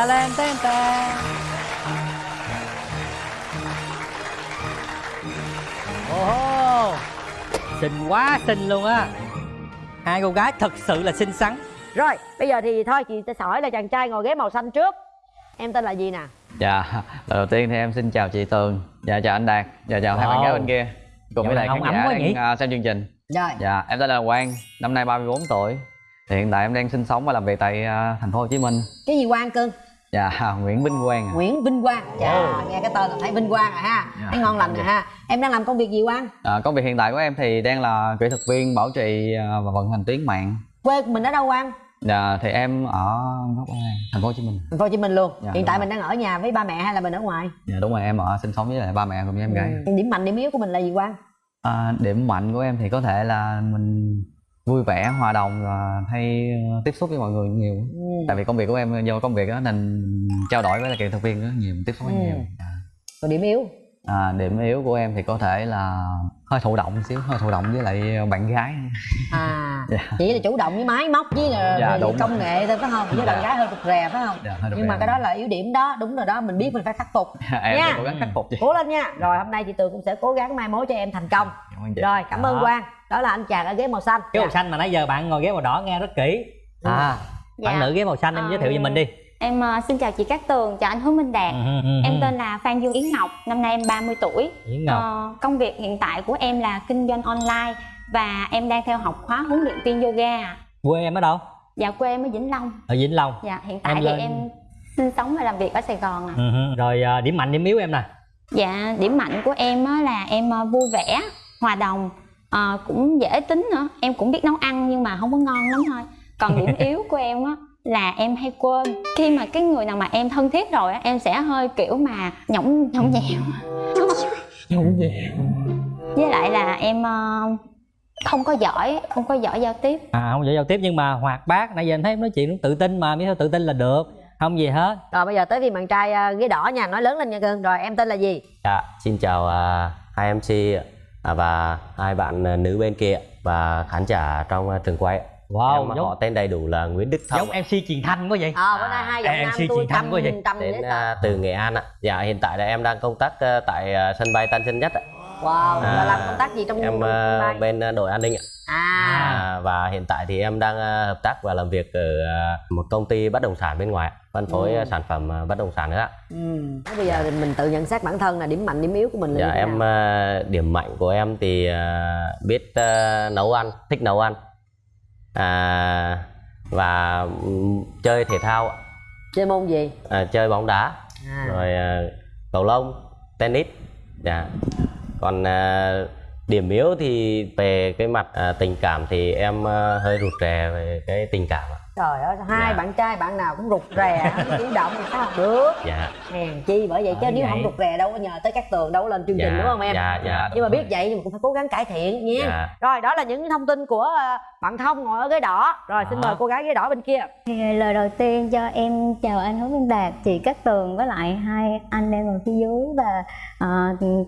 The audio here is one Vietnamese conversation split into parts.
ta len ten ta ồ xinh quá xinh luôn á. Hai cô gái thật sự là xinh xắn. Rồi bây giờ thì thôi chị sẽ hỏi là chàng trai ngồi ghế màu xanh trước. Em tên là gì nè? Dạ, đầu tiên thì em xin chào chị Tường. Dạ chào anh Đạt. Dạ chào hai bạn Wow. gái bên kia. Cùng với lại khán giả đang nhỉ? à, xem chương trình. Rồi. Dạ, em tên là Quang, năm nay 34 tuổi. Thì Hiện tại em đang sinh sống và làm việc tại à, thành phố Hồ Chí Minh. Cái gì quang cưng Dạ, Nguyễn Vinh Quang à. nguyễn vinh quang. Dạ nghe cái tên là thấy vinh quang rồi ha. Dạ. thấy ngon lành rồi ha. Em đang làm công việc gì quang? À, Công việc hiện tại của em thì đang là kỹ thuật viên bảo trì à, và vận hành tuyến mạng. Quê của mình ở đâu quang? Dạ, thì em ở gốc ở thành phố Hồ Chí Minh. Thành phố hồ chí minh luôn. Dạ, hiện tại rồi. mình đang ở nhà với ba mẹ hay là mình ở ngoài? Dạ đúng rồi, em ở sinh sống với lại ba mẹ cùng với em gái. Ừ. điểm mạnh điểm yếu của mình là gì quang? À, Điểm mạnh của em thì có thể là mình vui vẻ, hòa đồng và hay ờ, tiếp xúc với mọi người nhiều ừ. tại vì công việc của em do công việc đó nên trao đổi với lại kỹ thuật viên rất nhiều tiếp xúc rất Ừ. nhiều à. còn điểm yếu à, điểm yếu của em thì có thể là hơi thụ động xíu hơi thụ động với lại bạn gái. À Dạ. chỉ là chủ động với máy móc với là Dạ, về công nghệ thôi phải không? Với Dạ. bạn gái hơi rụt rè phải không? Dạ, hơi nhưng mà cái đó là yếu điểm đó đúng rồi đó mình biết mình phải khắc phục. Em Nha. sẽ cố gắng khắc phục chị cố lên nha. Rồi hôm nay chị tường cũng sẽ cố gắng mai mối cho em thành công. Cảm rồi cảm ơn quang. Đó là anh chàng ở ghế màu xanh. Ghế màu Dạ. xanh mà nãy giờ bạn ngồi ghế màu đỏ nghe rất kỹ. À Dạ. bạn nữ ghế màu xanh em Ờ, giới thiệu cho mình đi Em ờ, xin chào chị Cát Tường, chào anh Hứa Minh Đạt. Ừ, ừ, ừ, Em tên là Phan Dương Yến Ngọc, năm nay em 30 tuổi. Yến Ngọc Ờ, công việc hiện tại của em là kinh doanh online và em đang theo học khóa huấn luyện viên yoga. quê em ở đâu Dạ quê em ở Vĩnh Long. ở Vĩnh Long Dạ hiện tại Em thì lên- em sinh sống và làm việc ở Sài Gòn ừ, ừ. rồi à, điểm mạnh điểm yếu em nè Dạ điểm mạnh của em á là em ờ, vui vẻ, hòa đồng, ờ, cũng dễ tính nữa. Em cũng biết nấu ăn nhưng mà không có ngon lắm thôi. Còn điểm yếu của em á là em hay quên. Khi mà cái người nào mà em thân thiết rồi á, em sẽ hơi kiểu mà nhõng nhõng nhẽo. với lại là em ờ, không có giỏi không có giỏi giao tiếp. À không giỏi giao tiếp nhưng mà hoạt bát nãy giờ anh thấy em nói chuyện cũng tự tin mà biết sao tự tin là được. Không gì hết. Rồi bây giờ tới phiên bạn trai à, ghế đỏ nha nói lớn lên nha cưng rồi em tên là gì? Dạ, xin chào à, hai MC à, và hai bạn nữ bên kia và khán giả trong trường quay. Wow em giống họ tên đầy đủ là Nguyễn Đức Thông giống ạ, mc truyền thanh quá vậy ờ bữa nay hai giọng em nam suy tôi truyền thanh quá vậy. tâm đến à, từ Nghệ An ạ. Dạ hiện tại là em đang công tác à, tại à, sân bay Tân Sơn Nhất ạ. wow là À, làm công tác gì trong Em à, bay? bên à, đội an ninh ạ. à À, và hiện tại thì em đang à, hợp tác và làm việc ở à, một công ty bất động sản bên ngoài, phân phối Ừ. à, sản phẩm à, bất động sản nữa ạ. ừ. Thế bây giờ thì mình tự nhận xét bản thân là điểm mạnh điểm yếu của mình là Dạ như thế em nào? à, điểm mạnh của em thì à, biết à, nấu ăn, thích nấu ăn. À, và chơi thể thao, ạ. chơi môn gì à, chơi bóng đá, à. rồi à, cầu lông, tennis. Dạ. Còn à, điểm yếu thì về cái mặt à, tình cảm thì em à, hơi rụt rè về cái tình cảm ạ. Trời ơi hai Dạ. bạn trai bạn nào cũng rụt rè chủ động thì sao được Dạ. hèn chi bởi vậy chứ Bởi nếu vậy. không rụt rè đâu có nhờ tới các tường đâu có lên chương trình Dạ, đúng không em dạ, dạ, nhưng mà biết vậy thì mình cũng phải cố gắng cải thiện nha Dạ. rồi đó là những thông tin của ờ, bạn thông ngồi ở ghế đỏ rồi xin Đó. mời cô gái ghế đỏ bên kia Thì lời đầu tiên cho em chào anh Hứa Minh Đạt, chị Cát Tường với lại hai anh đang ngồi phía dưới và ờ,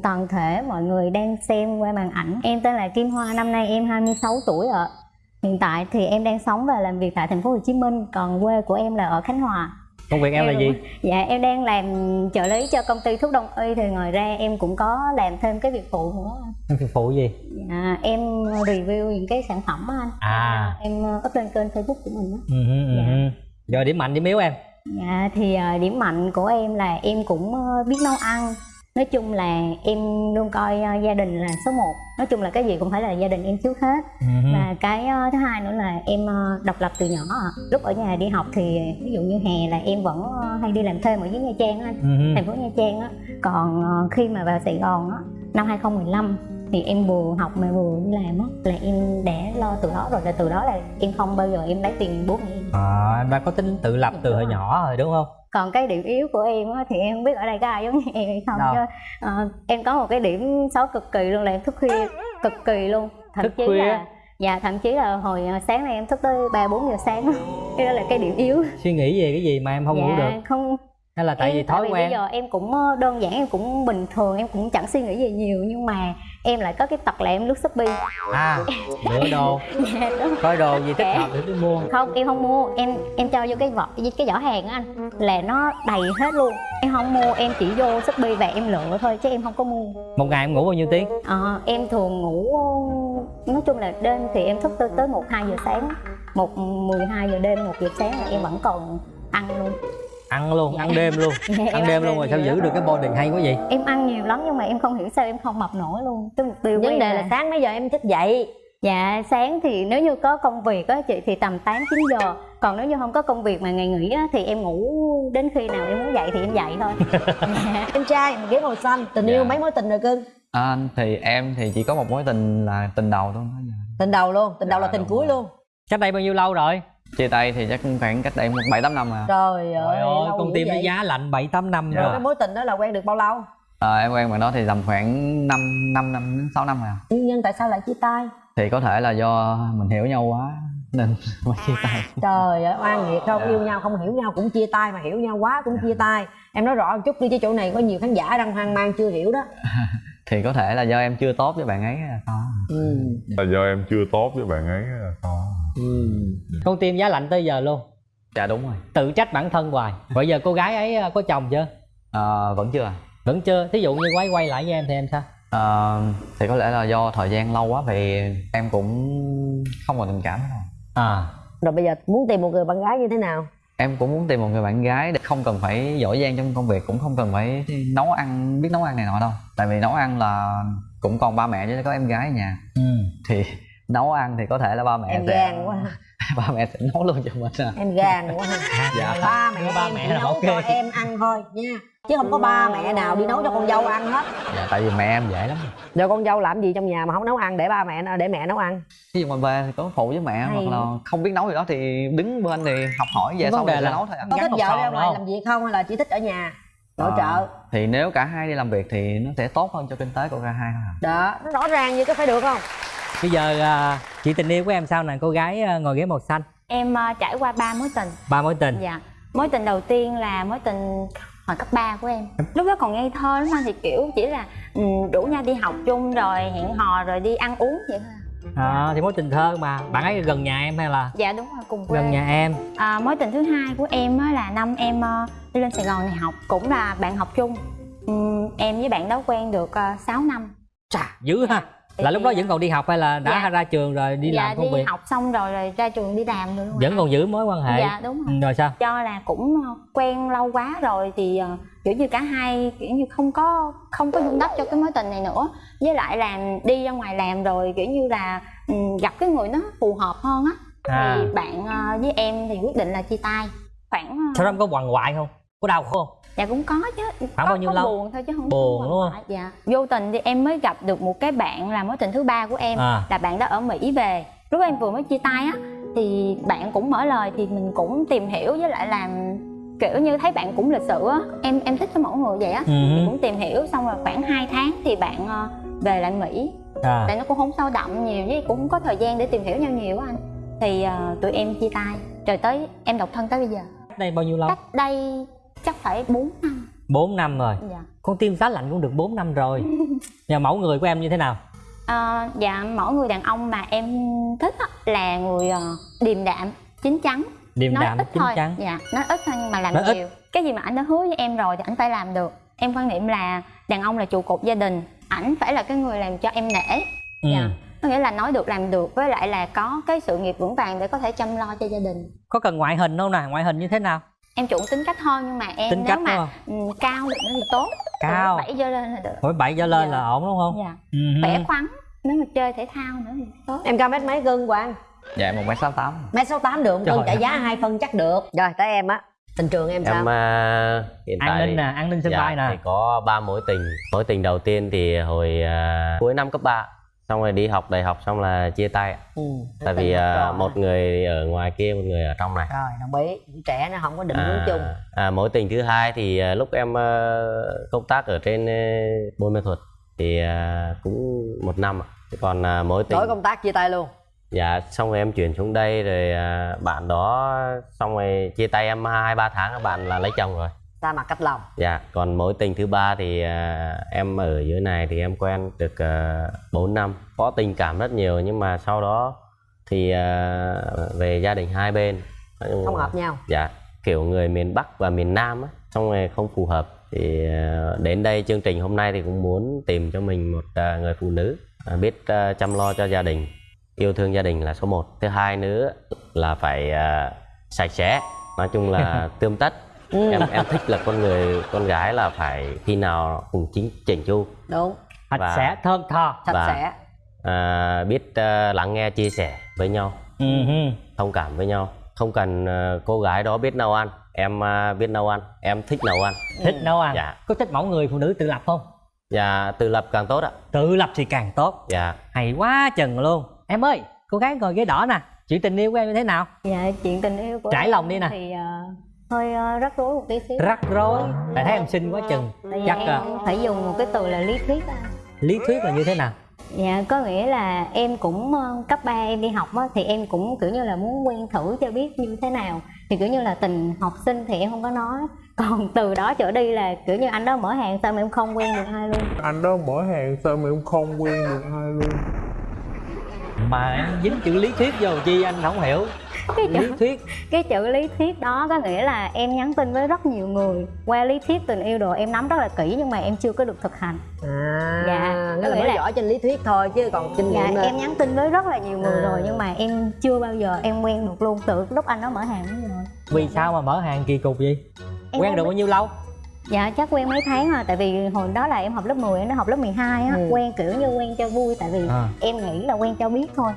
toàn thể mọi người đang xem qua màn ảnh. Em tên là Kim Hoa, năm nay em 26 tuổi ạ. Hiện tại thì em đang sống và làm việc tại thành phố Hồ Chí Minh, còn quê của em là ở Khánh Hòa. công việc em là gì Dạ em đang làm trợ lý cho công ty thuốc đông y thì ngoài ra em cũng có làm thêm cái việc phụ nữa. em phục vụ gì Dạ, em review những cái sản phẩm á anh. À. Em up lên kênh Facebook của mình á. ừ, ừ, Dạ. ừ. rồi điểm mạnh điểm yếu em Dạ thì ờ, điểm mạnh của em là em cũng ờ, biết nấu ăn Nói chung là em luôn coi ờ, gia đình là số 1 Nói chung là cái gì cũng phải là gia đình em trước hết Ừ, ừ. Và cái ờ, thứ hai nữa là em ờ, độc lập từ nhỏ. Lúc ở nhà đi học thì ví dụ như hè là em vẫn ờ, hay đi làm thêm ở dưới Nha Trang anh Ừ, ừ. Thành phố Nha Trang á Còn ờ, khi mà vào Sài Gòn á Năm 2015 thì em vừa học mà vừa làm á Là em đã lo từ đó rồi là từ đó là em không bao giờ em lấy tiền bố mẹ em. À, em đã có tính tự lập từ hồi nhỏ rồi đúng không? Còn cái điểm yếu của em á, thì em không biết ở đây có ai giống như em hay không Đâu? chứ ờ, em có một cái điểm xấu cực kỳ luôn là em thức khuya cực kỳ luôn. Thậm Thức chí khuya? là dạ thậm chí là hồi ờ, sáng nay em thức tới ba bốn giờ sáng cái đó là cái điểm yếu. Suy nghĩ về cái gì mà em không dạ ngủ được? không hay là tại em, vì thói bây quen? giờ em cũng ờ, đơn giản em cũng bình thường em cũng chẳng suy nghĩ gì nhiều nhưng mà em lại có cái tật là em lướt shopee. À lựa đồ. Dạ, coi đồ gì thích hợp thì cứ mua. Không em không mua. Em em cho vô cái vỏ cái giỏ hàng á anh là nó đầy hết luôn. Em không mua em chỉ vô shopee và em lựa thôi chứ em không có mua. Một ngày em ngủ bao nhiêu tiếng? Ờ, em thường ngủ nói chung là đêm thì em thức tới tới một hai giờ sáng. Một 12 giờ đêm một giờ sáng là em vẫn còn ăn luôn ăn luôn ăn đêm luôn. Dạ, ăn đêm luôn rồi sao giữ được cái body hay quá vậy? Em ăn nhiều lắm nhưng mà em không hiểu sao em không mập nổi luôn. Cái mục tiêu vấn đề là sáng mấy giờ em thức dậy? Dạ sáng thì nếu như có công việc á chị thì tầm 8 9 giờ. Còn nếu như không có công việc mà ngày nghỉ á thì em ngủ đến khi nào em muốn dậy thì em dậy thôi. Dạ. em trai ghế màu xanh. Tình Dạ. yêu mấy mối tình rồi cưng? À, thì em thì chỉ có một mối tình là tình đầu thôi. Tình đầu luôn tình đầu Dạ, là tình cuối rồi. luôn. Cách đây bao nhiêu lâu rồi chia tay thì chắc cũng khoảng cách đây một bảy tám năm à. trời ơi trời ơi con tim nó giá lạnh bảy tám năm rồi cái mối tình đó là quen được bao lâu? À em quen bạn đó thì tầm khoảng 5 năm năm đến sáu năm à. Nguyên nhân tại sao lại chia tay? Thì có thể là do mình hiểu nhau quá nên mới chia tay. Trời ơi oan nghiệt không? Yêu nhau không hiểu nhau cũng chia tay mà hiểu nhau quá cũng chia tay. Em nói rõ một chút đi chứ chỗ này có nhiều khán giả đang hoang mang chưa hiểu đó. Thì có thể là do em chưa tốt với bạn ấy là sao? Ừ. là do em chưa tốt với bạn ấy là sao con tim giá lạnh tới giờ luôn. Dạ đúng rồi. Tự trách bản thân hoài. Bây giờ cô gái ấy ờ, có chồng chưa? À, vẫn chưa. À vẫn chưa. Thí dụ như quay quay lại với em thì em sao? Ờ, thì có lẽ là do thời gian lâu quá thì em cũng không còn tình cảm nữa. Rồi à. Rồi bây giờ muốn tìm một người bạn gái như thế nào? Em cũng muốn tìm một người bạn gái để không cần phải giỏi giang trong công việc cũng không cần phải nấu ăn biết nấu ăn này nọ đâu. Tại vì nấu ăn là cũng còn ba mẹ chứ có em gái ở nhà. Ừ. thì nấu ăn thì có thể là ba mẹ em sẽ gan quá ba mẹ sẽ nấu luôn cho mình à. em gan quá dạ ba mẹ ba em mẹ nấu ok. cho em ăn thôi nha. Chứ không có ba mẹ nào đi nấu cho con dâu ăn hết. Dạ tại vì mẹ em dễ lắm. Rồi con dâu làm gì trong nhà mà không nấu ăn để ba mẹ để mẹ nấu ăn? Ví dụ mà về thì có phụ với mẹ Hay. hoặc là không biết nấu gì đó thì đứng bên thì học hỏi về sau đề thì là- nấu thôi ạ có Gắn thích vợ ra ngoài làm việc không hay là chỉ thích ở nhà nội Ờ, trợ? thì nếu cả hai đi làm việc thì nó sẽ tốt hơn cho kinh tế của cả hai thôi à. đó. Nó rõ ràng như có phải được không bây giờ à, chị tình yêu của em sao nè? Cô gái à, ngồi ghế màu xanh. Em ờ, trải qua ba mối tình. Ba mối tình. Dạ. Mối tình đầu tiên là mối tình hồi cấp 3 của em. Lúc đó còn ngây thơ lắm anh thì kiểu chỉ là ừ, rủ nhau đi học chung rồi hẹn hò rồi đi ăn uống vậy thôi à. à, thì mối tình thơ mà. Bạn ấy gần nhà em hay là? Dạ đúng rồi cùng quê. Gần nhà em. À, mối tình thứ hai của em á là năm em ờ, đi lên sài gòn này học cũng là bạn học chung. Ừm, em với bạn đó quen được uh, 6 năm. Dữ ha là lúc đó vẫn còn đi học hay là đã Dạ. ra trường rồi đi dạ làm công đi việc? học xong rồi rồi ra trường đi làm rồi. Luôn vẫn còn giữ mối quan hệ? Dạ đúng rồi. Rồi sao? Cho là cũng ờ, quen lâu quá rồi thì ờ, kiểu như cả hai kiểu như không có không có dung đắp cho cái mối tình này nữa. Với lại là đi ra ngoài làm rồi kiểu như là ừ, gặp cái người nó phù hợp hơn á. À. thì bạn ờ, với em thì quyết định là chia tay. Khoảng sau đó em có quằn quại không? Có đau không dạ cũng có chứ. Khoảng có, bao nhiêu lâu? buồn thôi chứ không Buồn đúng không? dạ. Vô tình thì em mới gặp được một cái bạn là mối tình thứ ba của em à. là bạn đó ở mỹ về. Lúc em vừa mới chia tay á thì bạn cũng mở lời thì mình cũng tìm hiểu với lại làm kiểu như thấy bạn cũng lịch sự á. Em em thích cái mẫu người vậy á. Ừ. Thì cũng tìm hiểu xong rồi khoảng 2 tháng thì bạn ờ, về lại mỹ. À. Tại nó cũng không sâu đậm nhiều với cũng không có thời gian để tìm hiểu nhau nhiều á anh. Thì ờ, tụi em chia tay. Rồi tới em độc thân tới bây giờ. Cách đây bao nhiêu lâu? Cách đây phải 4 năm. 4 năm rồi. Dạ. Con tim giá lạnh cũng được 4 năm rồi. Nhà mẫu người của em như thế nào? Ờ, dạ mẫu người đàn ông mà em thích á, là người ờ, điềm đạm chín chắn. Điềm nói đạm ít chín thôi. chắn. Dạ nói ít thôi nhưng mà làm Nói ít. nhiều. Cái gì mà anh đã hứa với em rồi thì anh phải làm được. Em quan niệm là đàn ông là trụ cột gia đình. Ảnh phải là cái người làm cho em nể. Ừ. dạ. có nghĩa là nói được làm được với lại là có cái sự nghiệp vững vàng để có thể chăm lo cho gia đình. Có cần ngoại hình không nè ngoại hình như thế nào em chuộng tính cách hơn nhưng mà em tính nếu mà ừ, cao được nữa thì tốt. Cao. bảy giờ lên là được. Hỏi bảy trở lên Dạ. là ổn đúng không? Dạ. Ừ. Khỏe khoắn nếu mà chơi thể thao nữa thì tốt. Em cao mét mấy cân quang dạ một mét sáu tám. Mét sáu tám được Trời cân trả giá hai phân chắc được. Rồi tới em á. Tình trường em sao? Em à, hiện an tại ninh thì- nè an ninh sân dạ, bay nè. thì có ba mối tình. Mối tình đầu tiên thì hồi à, cuối năm cấp 3 xong rồi đi học đại học xong là chia tay. Ừ. tại vì à, một người ở ngoài kia một người ở trong này. Rồi đồng ý trẻ nó không có định hướng chung. à, mối tình thứ hai thì à, lúc em à, công tác ở trên à, buôn mê thuật thì à, cũng một năm ạ. Thế còn à, mối tình đổi công tác chia tay luôn. Dạ xong rồi em chuyển xuống đây rồi à, bạn đó xong rồi chia tay em hai ba tháng bạn là lấy chồng rồi xa mặt cách lòng. Dạ còn mối tình thứ ba thì à, em ở dưới này thì em quen được uh, 4 năm. Có tình cảm rất nhiều nhưng mà sau đó thì à, về gia đình hai bên. Không hợp nhau. Dạ kiểu người miền Bắc và miền Nam á xong rồi không phù hợp thì ờ, đến đây chương trình hôm nay thì cũng muốn tìm cho mình một ờ, người phụ nữ ờ, biết chăm lo cho gia đình yêu thương gia đình là số 1 thứ hai nữa là phải sạch sẽ nói chung là tươm tất em em thích là con người con gái là phải khi nào cũng chính chỉnh chu. Đúng. Sạch Và- sẽ thơm tho. Sạch Và- sẽ. à, biết ờ, lắng nghe chia sẻ với nhau. Ừ. Thông cảm với nhau. Không cần ờ, cô gái đó biết nấu ăn. Em ờ, biết nấu ăn. Em thích nấu ăn. Thích nấu ăn. Dạ. có thích mẫu người phụ nữ tự lập không? Dạ tự lập càng tốt ạ. tự lập thì càng tốt. Dạ. hay quá chừng luôn. Em ơi cô gái ngồi ghế đỏ nè. Chuyện tình yêu của em như thế nào? Dạ chuyện tình yêu của Trải lòng đi nè. thì ờ, hơi ờ, rắc rối một tí xíu. Rắc rối? Tại thấy em xinh quá chừng. Tại vì chắc em à, phải dùng một cái từ là lý thuyết á. lý thuyết là như thế nào? Dạ có nghĩa là em cũng ờ, cấp 3 em đi học á, thì em cũng kiểu như là muốn quen thử cho biết như thế nào. Thì kiểu như là tình học sinh thì em không có nói. Còn từ đó trở đi là kiểu như anh đó mở hàng sao mà em không quen được ai luôn. Anh đó mở hàng sao mà em không quen được ai luôn. Mà em dính chữ lý thuyết vô chi anh không hiểu cái lý chữ, thuyết. cái chữ lý thuyết đó có nghĩa là em nhắn tin với rất nhiều người. Qua lý thuyết tình yêu đồ em nắm rất là kỹ nhưng mà em chưa có được thực hành. À Dạ, nghĩa là mới là- giỏi trên lý thuyết thôi chứ còn kinh dạ nghiệm là em nhắn tin với rất là nhiều người À. rồi nhưng mà em chưa bao giờ em quen được luôn. Từ lúc anh đó mở hàng đến rồi vì sao mà mở hàng kỳ cục vậy? Em quen được bao nhiêu lâu? Dạ chắc quen mấy tháng à Tại vì hồi đó là em học lớp 10 Em nó học lớp 12 á. Ừ. Quen kiểu như quen cho vui. Tại vì À. em nghĩ là quen cho biết thôi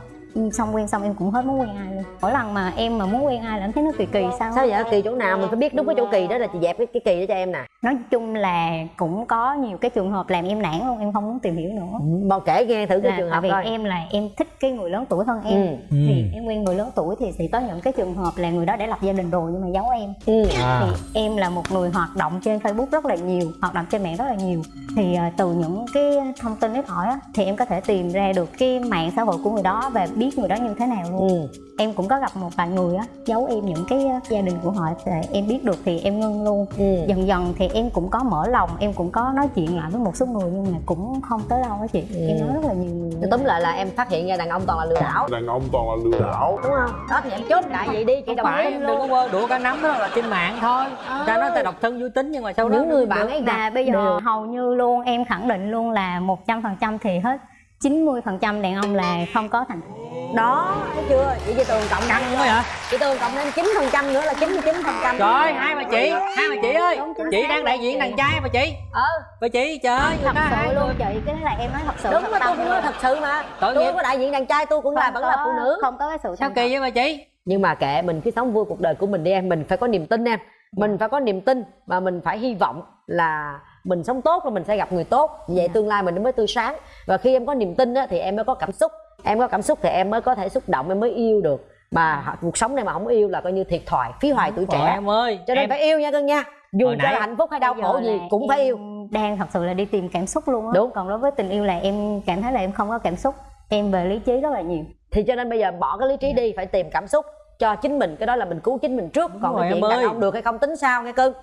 Xong quen xong em cũng hết muốn quen ai luôn. Mỗi lần mà em mà muốn quen ai là em thấy nó kỳ kỳ sao sao vậy? Kỳ chỗ nào mình phải biết đúng cái chỗ kỳ đó là chị dẹp cái, cái kỳ đó cho em nè. Nói chung là cũng có nhiều cái trường hợp làm em nản luôn Em không muốn tìm hiểu nữa. Bao kể nghe thử cái là trường hợp vì coi. em là em thích cái người lớn tuổi hơn em. Ừ. Thì em quen người lớn tuổi thì sẽ có những cái trường hợp là người đó đã lập gia đình rồi nhưng mà giấu em. Ừ. à. thì em là một người hoạt động trên Facebook rất là nhiều hoạt động trên mạng rất là nhiều. Thì à, từ những cái thông tin ít hỏi á, thì em có thể tìm ra được cái mạng xã hội của người đó và biết người đó như thế nào luôn. Ừ. em cũng có gặp một vài người á giấu em những cái à, gia đình của họ thì em biết được thì em ngưng luôn. Ừ. dần dần thì em cũng có mở lòng em cũng có nói chuyện lại với một số người nhưng mà cũng không tới đâu á chị. Em nói rất là nhiều người. Túm lại là em phát hiện ra đàn ông toàn là lừa đảo. Đàn ông toàn là lừa đảo. Đúng không? Đó thì em chốt lại vậy đi chị không đồng phải ý em đừng có quơ đũa cá nắm đó là trên mạng thôi. Ta nói ta độc thân vui tính nhưng mà sau đó những người bạn ấy gặp bây giờ hầu như luôn em khẳng định luôn là 100% thì hết 90% đàn ông là không có thành đó thấy chưa? Chị chị tường cộng căng quá vậy chị tường cộng thêm chín phần trăm nữa là chín mươi chín phần trăm. Trời hai bà chị hai bà chị ơi chị đang đại diện đàn trai bà chị. Ờ bà chị trời ơi thật sự luôn chị cái đó là em nói thật sự đúng thật mà tôi tâm cũng nói thật sự mà. Tội tôi có đại diện đàn trai tôi cũng là vẫn là phụ nữ. không có cái sự sao kỳ vậy bà chị? Nhưng mà kệ mình cứ sống vui cuộc đời của mình đi em mình phải có niềm tin em. Mình phải có niềm tin và mình phải hy vọng là mình sống tốt rồi mình sẽ gặp người tốt. Vậy tương lai mình mới tươi sáng. Và khi em có niềm tin á, thì em mới có cảm xúc. Em có cảm xúc thì em mới có thể xúc động em mới yêu được. Mà h- cuộc sống này mà không yêu là coi như thiệt thòi phí hoài tuổi trẻ. em ơi. Cho nên em phải yêu nha cưng nha. Dù Hồi cho nãy- là hạnh phúc hay đau khổ gì cũng phải yêu. đang thật sự là đi tìm cảm xúc luôn á. Đúng. còn đối với tình yêu là em cảm thấy là em không có cảm xúc. Em về lý trí rất là nhiều. Thì cho nên bây giờ bỏ cái lý trí đi phải tìm cảm xúc cho chính mình. Cái đó là mình cứu chính mình trước. Còn rồi chuyện đàn ông được hay không tính sao nghe cưng?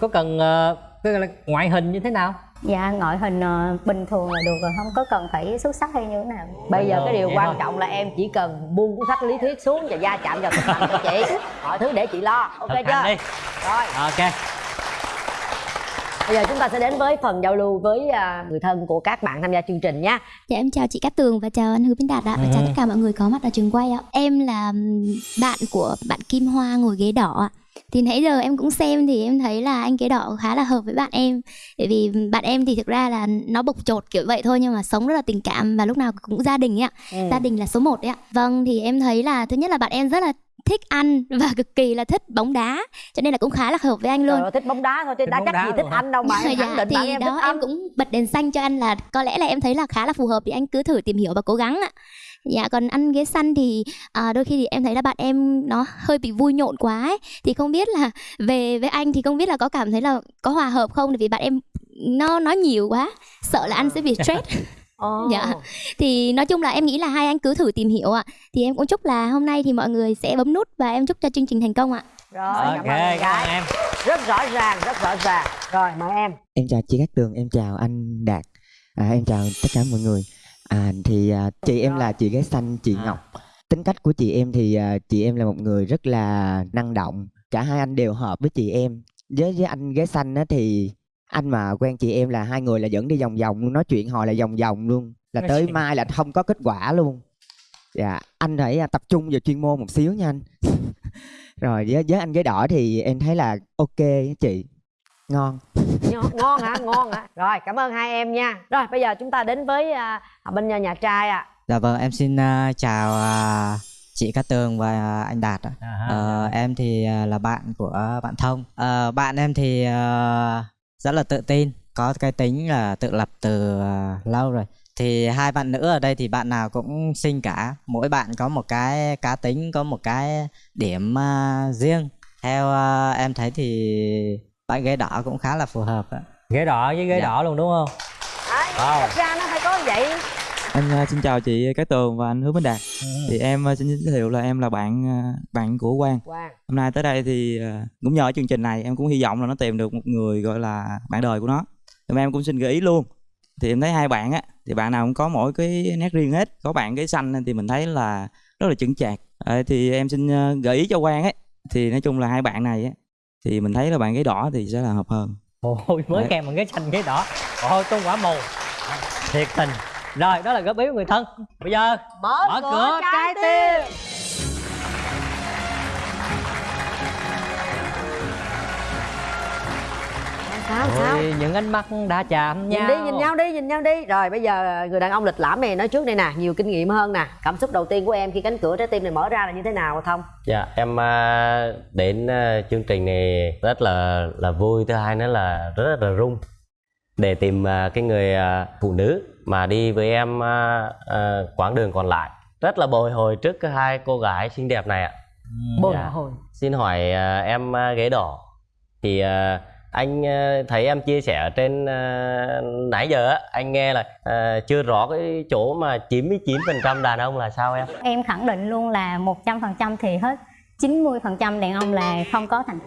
Có cần ờ, cái gọi là ngoại hình như thế nào? Dạ ngoại hình ờ, bình thường là được rồi không có cần phải xuất sắc hay như thế nào. Bây giờ cái điều Vậy quan thôi. trọng là em chỉ cần buông cuốn sách lý thuyết xuống và gia chạm vào thực hành cho chị. Mọi thứ để chị lo. Ok Thực chưa? đi. Rồi. Ok. Bây giờ chúng ta sẽ đến với phần giao lưu với à, người thân của các bạn tham gia chương trình nhé. Dạ em chào chị Cát Tường và chào anh Hứa Minh Đạt ạ. Và chào Ừ. tất cả mọi người có mặt ở trường quay ạ. Em là bạn của bạn Kim Hoa ngồi ghế đỏ ạ. Thì nãy giờ em cũng xem thì em thấy là anh ghế đỏ khá là hợp với bạn em. Bởi vì bạn em thì thực ra là nó bộc trột kiểu vậy thôi Nhưng mà sống rất là tình cảm và lúc nào cũng gia đình ấy ạ. Ừ. Gia đình là số 1 đấy ạ. Vâng thì em thấy là thứ nhất là bạn em rất là thích ăn và cực kỳ là thích bóng đá Cho nên là cũng khá là hợp với anh luôn. Trời thích bóng đá thôi chứ Thích bóng chắc đá gì thích hả? anh đâu mà em khẳng định thì em thích đó anh em cũng bật đèn xanh cho anh là có lẽ là em thấy là khá là phù hợp thì anh cứ thử tìm hiểu và cố gắng ạ dạ còn ăn ghế xanh thì à, đôi khi thì em thấy là bạn em nó hơi bị vui nhộn quá ấy. Thì không biết là về với anh thì không biết là có cảm thấy là có hòa hợp không? Vì bạn em nó nói nhiều quá sợ là anh sẽ bị stress. Ồ. Dạ. thì nói chung là em nghĩ là hai anh cứ thử tìm hiểu ạ. Thì em cũng chúc là hôm nay thì mọi người sẽ bấm nút và em chúc cho chương trình thành công ạ. Rồi ok cảm ơn em cảm ơn gái. em. Rất rõ ràng rất rõ ràng. Rồi mời em. Em chào chị Cát Tường, em chào anh Đạt. À, Em chào tất cả mọi người à, Thì à, chị em là chị gái xanh, chị À. Ngọc. Tính cách của chị em thì à, chị em là một người rất là năng động. Cả hai anh đều hợp với chị em. Với với anh gái xanh á thì anh mà quen chị em là hai người là dẫn đi vòng vòng luôn Nói chuyện hồi là vòng vòng luôn. Là tới mai là không có kết quả luôn. Dạ, anh phải à, tập trung vào chuyên môn một xíu nha anh. Rồi với, với anh gái đỏ thì em thấy là ok chị Ngon ngon, ngon hả ngon hả rồi cảm ơn hai em nha rồi bây giờ chúng ta đến với à, bên nhà, nhà trai ạ Dạ vâng, em xin à, chào à, chị Cát Tường và à, anh Đạt ạ. À, Ờ, em thì à, là bạn của bạn Thông. Ờ, bạn em thì à, rất là tự tin, có cái tính là tự lập từ à, lâu rồi. Thì hai bạn nữ ở đây thì bạn nào cũng xinh cả, mỗi bạn có một cái cá tính, có một cái điểm à, riêng. Theo à, em thấy thì bạn gái đỏ cũng khá là phù hợp ạ. ghế đỏ với ghế Dạ. đỏ luôn đúng không Đấy, Wow. thật ra nó phải có vậy Anh à, xin chào chị Cái Tường và anh Hứa Bến Đạt. Thì em à, xin giới thiệu là em là bạn à, bạn của Quang. Quang Hôm nay tới đây thì à, cũng nhờ chương trình này em cũng hy vọng là nó tìm được một người gọi là bạn đời của nó. Thì em cũng xin gợi ý luôn. Thì em thấy hai bạn á thì bạn nào cũng có mỗi cái nét riêng hết. Có bạn cái xanh thì mình thấy là rất là chững chạc. Ờ, thì em xin à, gợi ý cho Quang ấy. Thì nói chung là hai bạn này á thì mình thấy là bạn cái đỏ thì sẽ là hợp hơn. ôi mới kèm bằng ghế xanh ghế đỏ. Ôi tung quả mù. Thiệt tình. Rồi đó là góp ý của người thân. Bây giờ mở, mở cửa, cửa trái trái tim sao sao? Ôi, những ánh mắt đã chạm nhau. nhìn đi nhìn nhau đi nhìn nhau đi. Rồi bây giờ người đàn ông lịch lãm này nói trước đây nè nhiều kinh nghiệm hơn nè. Cảm xúc đầu tiên của em khi cánh cửa trái tim này mở ra là như thế nào thông? Dạ em à, đến à, chương trình này rất là là vui thứ hai nữa là rất là rung. Để tìm à, cái người phụ nữ mà đi với em quãng đường còn lại. Rất là bồi hồi trước cái hai cô gái xinh đẹp này ạ. Bồi Dạ. hồi. Xin hỏi em ghế đỏ. Thì anh à, thấy em chia sẻ trên à, nãy giờ á anh nghe là à, chưa rõ cái chỗ mà 99% đàn ông là sao em? Em khẳng định luôn là 100% thì hết. 90% đàn ông là không có thành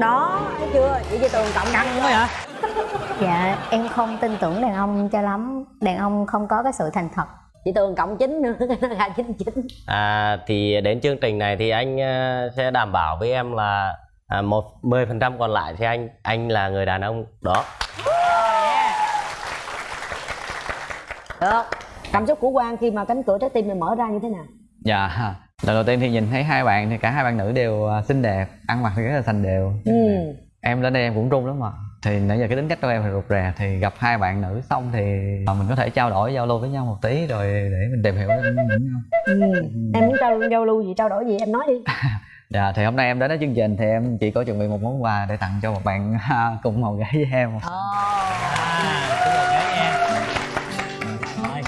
đó thấy chưa? Chị chị tường cộng căng quá vậy. Dạ em không tin tưởng đàn ông cho lắm. Đàn ông không có cái sự thành thật. Chị tường cộng chín nữa là chín chín. À, thì đến chương trình này thì anh ờ, sẽ đảm bảo với em là à, một mười phần trăm còn lại thì anh anh là người đàn ông đó được cảm xúc của quang khi mà cánh cửa trái tim này mở ra như thế nào Dạ, lần đầu tiên thì nhìn thấy hai bạn thì cả hai bạn nữ đều à, xinh đẹp, ăn mặc thì rất là thành đều. ừ Em đến đây em cũng run lắm mà. Thì nãy giờ cái tính cách của em thì rụt rè thì gặp hai bạn nữ xong thì mà mình có thể trao đổi giao lưu với nhau một tí rồi để mình tìm hiểu lẫn nhau. ừ em muốn trao giao lưu gì trao đổi gì em nói đi Dạ thì hôm nay em đến với chương trình thì em chỉ có chuẩn bị một món quà để tặng cho một bạn cùng màu gái với em. à nha Rồi,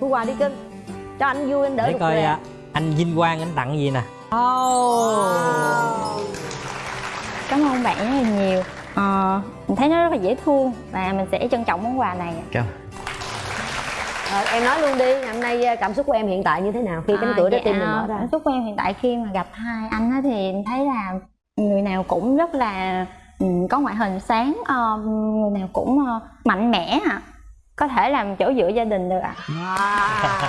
thu quà đi cưng cho anh vui anh đỡ để coi à, anh Vinh Quang anh tặng gì nè. Oh. cảm ơn bạn rất là nhiều. Ờ, mình thấy nó rất là dễ thương và mình sẽ trân trọng món quà này. Cảm Rồi, em nói luôn đi hôm nay à, cảm xúc của em hiện tại như thế nào khi cánh cửa trái tim này mở ra? cảm xúc của em hiện tại khi mà gặp hai anh á thì em thấy là người nào cũng rất là ừ, có ngoại hình sáng ờ, người nào cũng ờ, mạnh mẽ ạ. Có thể làm chỗ dựa gia đình được ạ. Wow.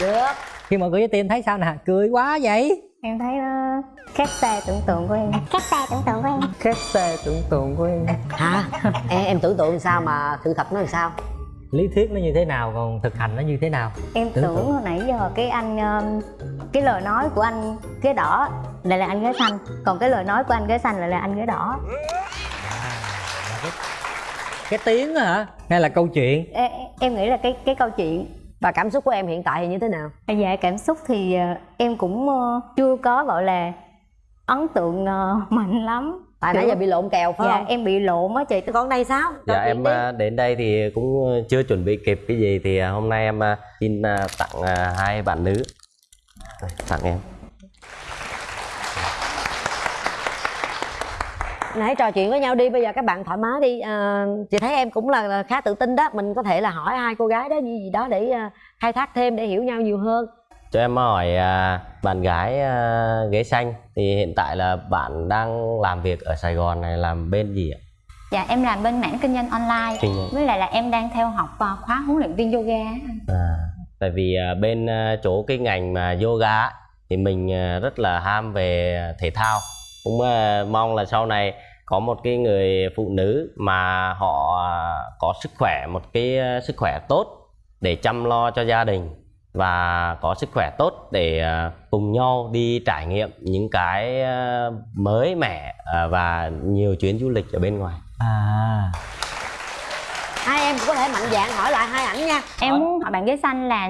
được. Khi mở cửa với tim thấy sao nè? Cười quá vậy. Em thấy nó khác xa tưởng tượng của em. Khác xa tưởng tượng của em. Khác xa tưởng tượng của em. Hả? Em em tưởng tượng sao mà sự thật nó làm sao lý thuyết nó như thế nào còn thực hành nó như thế nào? Em Tưởng tưởng, hồi nãy giờ cái anh um, cái lời nói của anh ghế đỏ lại là anh ghế xanh còn cái lời nói của anh ghế xanh lại là anh ghế đỏ. Cái tiếng á hả? Hay là câu chuyện? Em, em nghĩ là cái cái câu chuyện. Và cảm xúc của em hiện tại thì như thế nào? Dạ cảm xúc thì ờ, em cũng ờ, chưa có gọi là ấn tượng ờ, mạnh lắm tại nãy giờ bị lộn kèo phải dạ. không? Em bị lộn á chị. Con này sao? Trò dạ em đi. à, đến đây thì cũng ờ, chưa chuẩn bị kịp cái gì thì à, hôm nay em à, xin tặng hai bạn nữ. Đây, tặng em. Hãy trò chuyện với nhau đi bây giờ các bạn thoải mái đi. À, chị thấy em cũng là khá tự tin đó. Mình có thể là hỏi hai cô gái đó gì gì đó để khai thác thêm để hiểu nhau nhiều hơn cho em hỏi à, bạn gái à, ghế xanh thì hiện tại là bạn đang làm việc ở Sài Gòn này làm bên gì ạ? dạ em làm bên mảng kinh doanh online Kinh doanh. với lại là em đang theo học ờ, khóa huấn luyện viên yoga. À, tại vì à, bên à, chỗ cái ngành mà yoga thì mình à, rất là ham về thể thao cũng à, mong là sau này có một cái người phụ nữ mà họ à, có sức khỏe một cái à, sức khỏe tốt để chăm lo cho gia đình và có sức khỏe tốt để à, cùng nhau đi trải nghiệm những cái à, mới mẻ à, và nhiều chuyến du lịch ở bên ngoài. À. Hai em cũng có thể mạnh dạn hỏi lại hai ảnh nha. Em muốn hỏi bạn ghế xanh là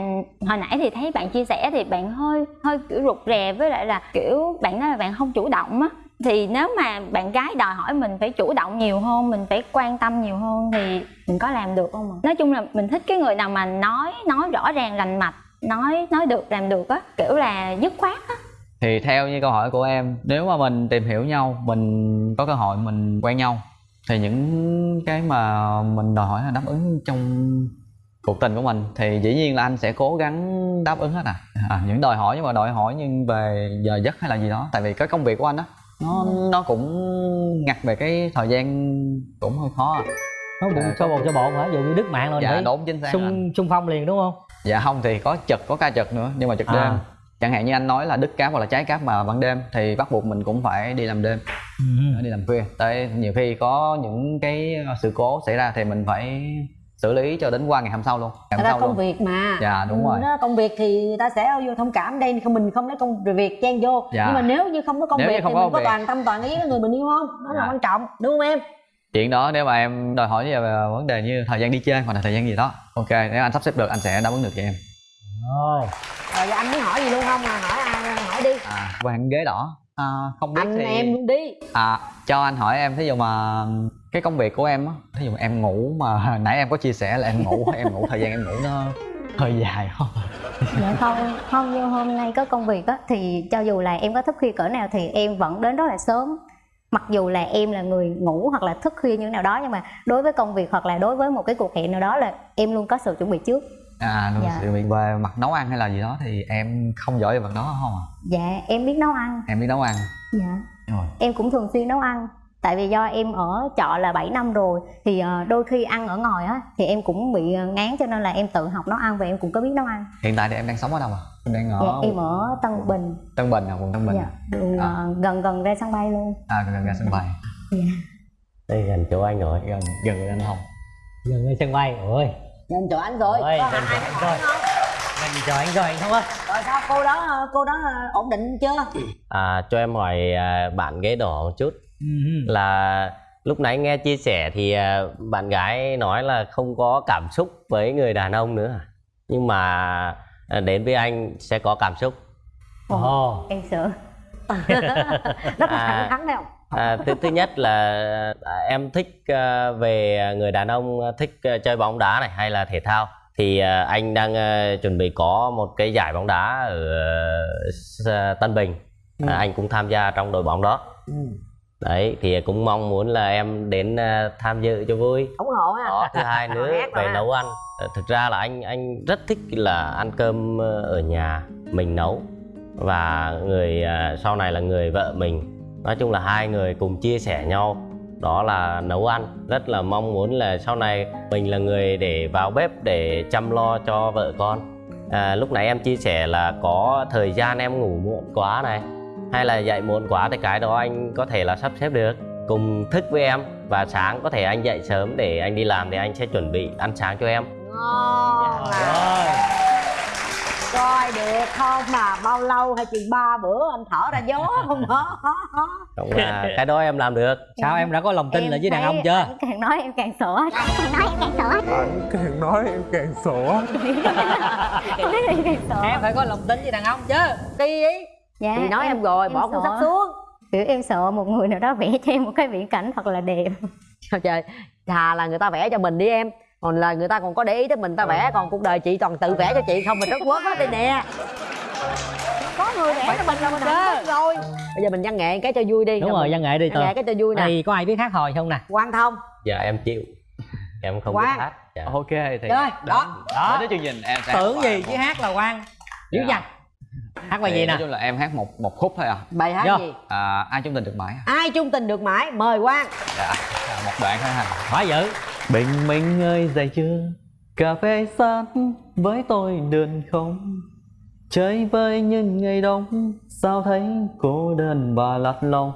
hồi nãy thì thấy bạn chia sẻ thì bạn hơi hơi kiểu rụt rè với lại là kiểu bạn nói là bạn không chủ động á. Thì nếu mà bạn gái đòi hỏi mình phải chủ động nhiều hơn mình phải quan tâm nhiều hơn thì mình có làm được không ạ? Nói chung là mình thích cái người nào mà nói nói rõ ràng rành mạch nói nói được làm được á kiểu là dứt khoát á thì theo như câu hỏi của em nếu mà mình tìm hiểu nhau mình có cơ hội mình quen nhau thì những cái mà mình đòi hỏi là đáp ứng trong cuộc tình của mình thì dĩ nhiên là anh sẽ cố gắng đáp ứng hết à, à những đòi hỏi nhưng mà đòi hỏi nhưng về giờ giấc hay là gì đó tại vì cái công việc của anh á nó nó cũng ngặt về cái thời gian cũng hơi khó à nó bụng cho bột cho bột hả? Dụ như đứt mạng rồi Dạ, phải đúng, chính xác xung xung phong liền đúng không? Dạ không thì có chật có ca chật nữa nhưng mà chật À. đêm. Chẳng hạn như anh nói là đứt cáp hoặc là cháy cáp mà ban đêm thì bắt buộc mình cũng phải đi làm đêm. Ừ. đi làm khuya. Tại nhiều khi có những cái sự cố xảy ra thì mình phải xử lý cho đến qua ngày hôm sau luôn. Ngày hôm sau công luôn. việc mà. Dạ, đúng Ừ, rồi. đó, công việc thì người ta sẽ vô thông cảm đây không mình không lấy công việc chen vô. Dạ. nhưng mà nếu như không có công Nếu việc không thì có mình có việc. toàn tâm toàn ý với người mình yêu không? Đó là Dạ. quan trọng đúng không em chuyện đó nếu mà em đòi hỏi về vấn đề như thời gian đi chơi hoặc là thời gian gì đó ok nếu anh sắp xếp được anh sẽ đáp ứng được cho em. Ồ. rồi giờ anh muốn hỏi gì luôn không? À hỏi ai hỏi đi. À bạn ghế đỏ. À, không biết anh thì em luôn đi. À cho anh hỏi em thí dụ mà cái công việc của em á thí dụ mà em ngủ mà nãy em có chia sẻ là em ngủ em ngủ thời gian em ngủ nó hơi dài không? Dạ không không như hôm nay có công việc á thì cho dù là em có thức khuya cỡ nào thì em vẫn đến rất là sớm mặc dù là em là người ngủ hoặc là thức khuya như nào đó nhưng mà đối với công việc hoặc là đối với một cái cuộc hẹn nào đó là em luôn có sự chuẩn bị trước. À đúng Dạ. sự việc về mặt nấu ăn hay là gì đó thì em không giỏi về mặt đó không à? Dạ em biết nấu ăn. Em biết nấu ăn. Dạ. Rồi. Em cũng thường xuyên nấu ăn tại vì do em ở trọ là 7 năm rồi thì ờ, đôi khi ăn ở ngoài á thì em cũng bị ờ, ngán cho nên là em tự học nấu ăn và em cũng có biết nấu ăn. Hiện tại thì em đang sống ở đâu à em đang ở dạ, em ở Tân Bình. Tân Bình à quận Tân Bình dạ, đường à, ờ, gần gần ra sân bay luôn. À gần gần sân bay. Dạ. đây gần chỗ anh rồi. Gần gần gần anh không? Gần ngay sân bay ôi. Nhìn chỗ anh rồi. Ôi, có gần chỗ anh không? Mình chờ anh rồi anh không á rồi sao? Cô đó cô đó ổn định chưa? À, cho em hỏi à, bạn ghế đỏ một chút. Là lúc nãy nghe chia sẻ thì à, bạn gái nói là không có cảm xúc với người đàn ông nữa. Nhưng mà à, đến với anh sẽ có cảm xúc. Ồ em sợ. Rất là À. thẳng thắn không? À, thứ thứ nhất là à, em thích về người đàn ông thích chơi bóng đá này hay là thể thao. Thì anh đang chuẩn bị có một cái giải bóng đá ở Tân Bình. À, anh cũng tham gia trong đội bóng đó. Ừ. đấy thì cũng mong muốn là em đến à, tham dự cho vui. Ủng hộ ha. Đó thứ hai nữa về ha. nấu ăn. Ờ, thực ra là anh anh rất thích là ăn cơm ờ, ở nhà mình nấu. Và người sau này là người vợ mình. Nói chung là hai người cùng chia sẻ nhau. Đó là nấu ăn. Rất là mong muốn là sau này mình là người để vào bếp để chăm lo cho vợ con. À, lúc nãy em chia sẻ là có thời gian em ngủ muộn quá này hay là dậy muộn quá thì cái đó anh có thể là sắp xếp được. Cùng thức với em và sáng có thể anh dậy sớm để anh đi làm thì anh sẽ chuẩn bị ăn sáng cho em. Ngon rồi. Coi được không mà bao lâu hay chừng ba bữa anh thở ra gió không đó Đúng là cái đó em làm được. Sao em đã có lòng tin Em là với đàn ông chưa? ảnh càng nói em càng sợ càng nói em càng sợ Anh càng nói em càng sợ em phải có lòng tin với đàn ông chứ. Đi ý dạ thì nói em, rồi bỏ cuốn sách xuống. Kiểu em sợ một người nào đó vẽ cho em một cái viễn cảnh thật là đẹp. Trời trời thà là người ta vẽ cho mình đi em. Còn là người ta còn có để ý tới mình ta vẽ còn cuộc đời chị toàn tự vẽ cho chị không mình rất quất hết đây nè. Có người vẽ cho mình là mình hạnh phúc rồi. Bây giờ mình văn nghệ cái cho vui đi. Đúng rồi văn nghệ đi văn nghệ cái cho vui nè. Này có ai biết hát hò không nè? Quan thông. Dạ em chịu. Em không Quang. biết hát. Dạ. ok thì Rồi, đó. đó. Đến chương trình em sẽ tưởng gì chứ hát là quan dữ Dạ. dằn hát bài Thì gì nói nè chung là em hát một một khúc thôi à. Bài hát Vô. gì? À ai chung tình được mãi à? ai chung tình được mãi mời quang. Dạ một đoạn thôi hả quá dữ bình minh ơi dậy chưa? Cà phê sát với tôi đơn không? Chơi với những ngày đông sao thấy cô đơn và lạt lòng?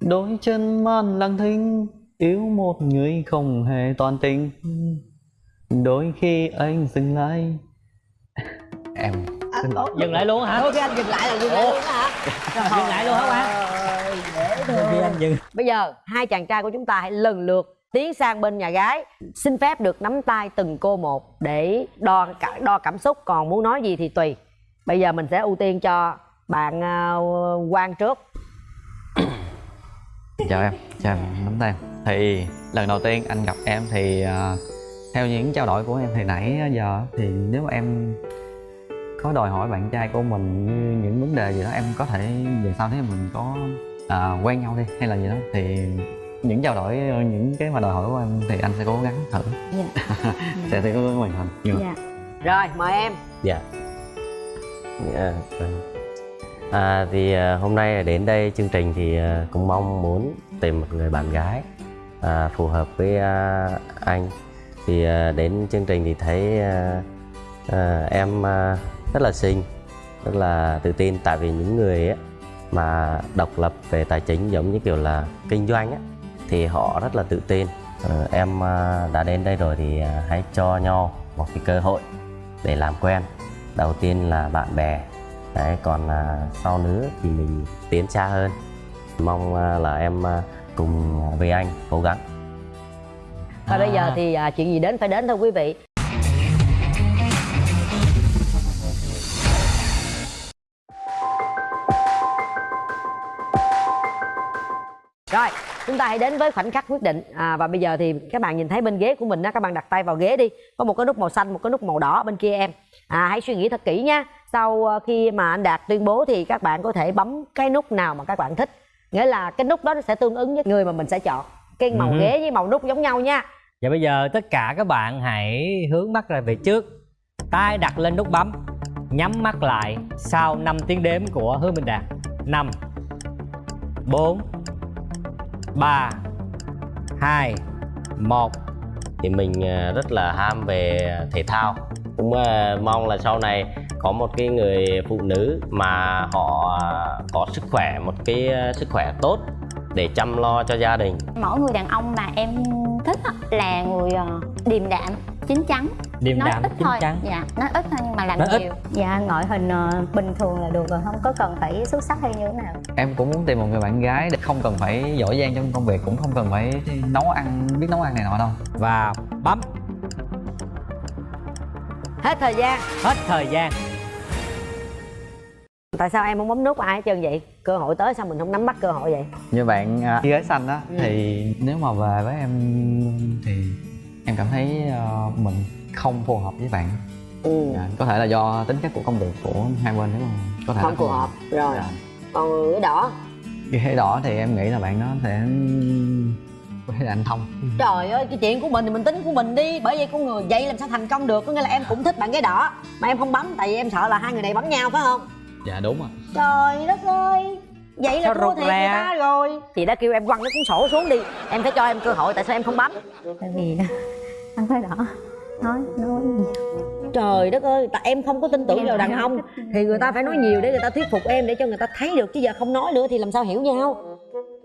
Đôi chân man lặng thinh yêu một người không hề toàn tình. Đôi khi anh dừng lại. Em dừng lại. Luôn hả? Ok anh dừng lại là dừng lại luôn hả? Dừng lại luôn hả quang Trời, dễ thương anh dừng bây giờ hai chàng trai của chúng ta hãy lần lượt tiến sang bên nhà gái. Xin phép được nắm tay từng cô một để đo cả đo cảm xúc. Còn muốn nói gì thì tùy. Bây giờ mình sẽ ưu tiên cho bạn uh, quang trước. Chào em chào em. Nắm tay. Em. thì lần đầu tiên anh gặp em thì à, theo những trao đổi của em thì nãy giờ thì nếu mà em có đòi hỏi bạn trai của mình như những vấn đề gì đó em có thể về sau nếu mình có à, quen nhau đi hay là gì đó thì những trao đổi những cái mà đòi hỏi của em thì anh sẽ cố gắng thử Dạ. sẽ sẽ cố gắng hoàn thành mà- dạ rồi mời em Dạ. Dạ, vâng. À, thì à, hôm nay đến đây chương trình thì à, cũng mong muốn tìm một người bạn gái à, phù hợp với à, anh. Thì à, đến chương trình thì thấy à, à, em à, rất là xinh, rất là tự tin. Tại vì những người ấy, mà độc lập về tài chính giống như kiểu là kinh doanh á, thì họ rất là tự tin. Ờ, em à, đã đến đây rồi thì à, hãy cho nhau một cái cơ hội để làm quen. Đầu tiên là bạn bè. Đấy còn à, sau nữa thì mình tiến xa hơn. Mong là em cùng với anh cố gắng. Và bây giờ thì chuyện gì đến phải đến thôi quý vị Rồi, chúng ta hãy đến với khoảnh khắc quyết định. À, Và bây giờ thì các bạn nhìn thấy bên ghế của mình á Các bạn đặt tay vào ghế đi. Có một cái nút màu xanh, một cái nút màu đỏ bên kia em. À, Hãy suy nghĩ thật kỹ nha. Sau ờ, khi mà anh Đạt tuyên bố Thì các bạn có thể bấm cái nút nào mà các bạn thích. Nghĩa là cái nút đó nó sẽ tương ứng với người mà mình sẽ chọn. Cái màu Ừ. ghế với màu nút giống nhau nha. Và bây giờ tất cả các bạn hãy hướng mắt ra về trước. Tay đặt lên nút bấm. Nhắm mắt lại sau 5 tiếng đếm của Hứa Minh Đạt. 5 4 3 2 1 thì mình ờ, rất là ham về thể thao. Cũng ờ, mong là sau này có một cái người phụ nữ mà họ ờ, có sức khỏe, một cái sức khỏe tốt để chăm lo cho gia đình. Mẫu người đàn ông mà em thích á, là người ờ, điềm đạm chín chắn. Điềm nói đạm, ít chín thôi. chắn. dạ nói ít thôi nhưng mà làm Nói ít. nhiều. Dạ ngoại hình ờ, bình thường là được rồi không có cần phải xuất sắc hay như thế nào. Em cũng muốn tìm một người bạn gái để không cần phải giỏi giang trong công việc cũng không cần phải nấu ăn biết nấu ăn này nọ đâu. Và bấm. Hết thời gian. Hết thời gian Tại sao em không bấm nút ai hết trơn vậy? Cơ hội tới sao mình không nắm bắt cơ hội vậy? như bạn à, gái xanh á Ừ. thì nếu mà về với em thì em cảm thấy ờ, mình không phù hợp với bạn Ừ. Dạ, có thể là do tính chất của công việc của hai bên đúng không có thể Không là phù hợp. Rồi. Dạ. Còn cái đỏ cái đỏ thì em nghĩ là bạn nó sẽ với anh thông Trời ơi, cái chuyện của mình thì mình tính của mình đi Bởi vậy con người vậy làm sao thành công được Có nghĩa là em cũng thích bạn cái đỏ Mà em không bấm tại vì em sợ là hai người này bấm nhau phải không? Dạ đúng rồi Trời đất ơi Vậy là thua thiệt người ta rồi. Chị đã kêu em quăng cái cuốn sổ xuống đi. Em phải cho em cơ hội tại sao em không bấm? Tại vì anh phải đỏ. Nói nói Trời đất ơi, tại em không có tin tưởng vào đàn ông. Thì người ta phải nói nhiều để người ta thuyết phục em Để cho người ta thấy được. Chứ giờ không nói nữa thì làm sao hiểu nhau?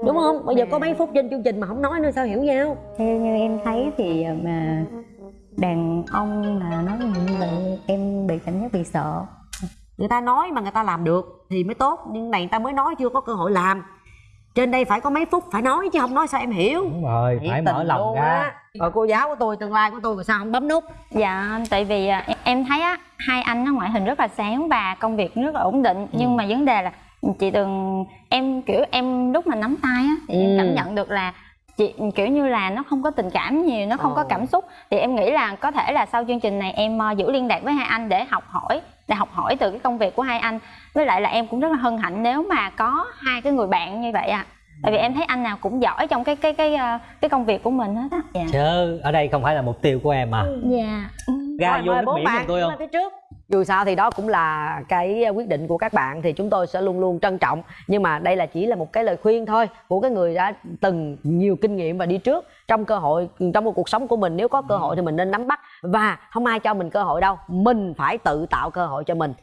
Đúng không? Bây giờ có mấy phút trên chương trình mà không nói nữa sao hiểu nhau? Theo như em thấy thì ờ, mà đàn ông mà nói như vậy em bị cảm giác bị sợ người ta nói mà người ta làm được thì mới tốt nhưng này người ta mới nói chưa có cơ hội làm trên đây phải có mấy phút phải nói chứ không nói sao em hiểu Đúng rồi, phải mở lòng ra á. rồi cô giáo của tôi tương lai của tôi mà sao không bấm nút dạ tại vì à, em- em thấy á hai anh nó ngoại hình rất là sáng và công việc rất là ổn định Ừ. nhưng mà vấn đề là chị từng em kiểu em lúc mà nắm tay á thì Ừ. em cảm nhận được là chị kiểu như là nó không có tình cảm nhiều nó không có Ồ. cảm xúc. Thì em nghĩ là có thể là sau chương trình này em ờ, giữ liên lạc với hai anh để học hỏi để học hỏi từ cái công việc của hai anh. Với lại là em cũng rất là hân hạnh nếu mà có hai cái người bạn như vậy à tại vì em thấy anh nào cũng giỏi trong cái cái cái ờ, cái công việc của mình hết á. Dạ Chứ ở đây không phải là mục tiêu của em mà dạ. Ra Rồi, vô mời nước bốn biển bạn tôi không? lên phía trước dù sao thì đó cũng là cái à, quyết định của các bạn thì chúng tôi sẽ luôn luôn trân trọng. Nhưng mà đây là chỉ là một cái lời khuyên thôi của cái người đã từng nhiều kinh nghiệm và đi trước trong cơ hội, trong một cuộc sống của mình. Nếu có cơ hội thì mình nên nắm bắt và không ai cho mình cơ hội đâu. Mình phải tự tạo cơ hội cho mình.